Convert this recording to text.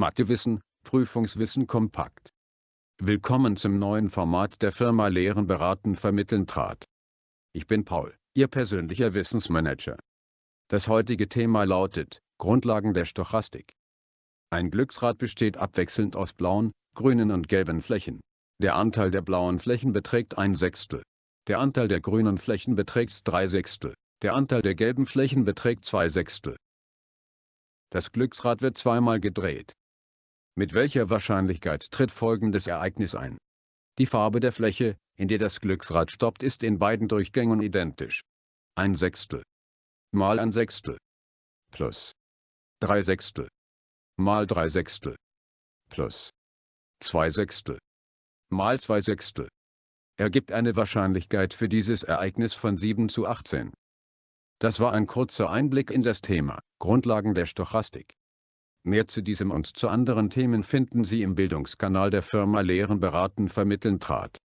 Mathewissen, Prüfungswissen kompakt. Willkommen zum neuen Format der Firma Lehren beraten vermitteln trat. Ich bin Paul, Ihr persönlicher Wissensmanager. Das heutige Thema lautet, Grundlagen der Stochastik. Ein Glücksrad besteht abwechselnd aus blauen, grünen und gelben Flächen. Der Anteil der blauen Flächen beträgt ein Sechstel. Der Anteil der grünen Flächen beträgt drei Sechstel. Der Anteil der gelben Flächen beträgt zwei Sechstel. Das Glücksrad wird zweimal gedreht. Mit welcher Wahrscheinlichkeit tritt folgendes Ereignis ein? Die Farbe der Fläche, in der das Glücksrad stoppt ist in beiden Durchgängen identisch. Ein Sechstel mal ein Sechstel plus drei Sechstel mal drei Sechstel plus zwei Sechstel mal zwei Sechstel ergibt eine Wahrscheinlichkeit für dieses Ereignis von 7 zu 18. Das war ein kurzer Einblick in das Thema, Grundlagen der Stochastik. Mehr zu diesem und zu anderen Themen finden Sie im Bildungskanal der Firma Lehren beraten vermitteln trat.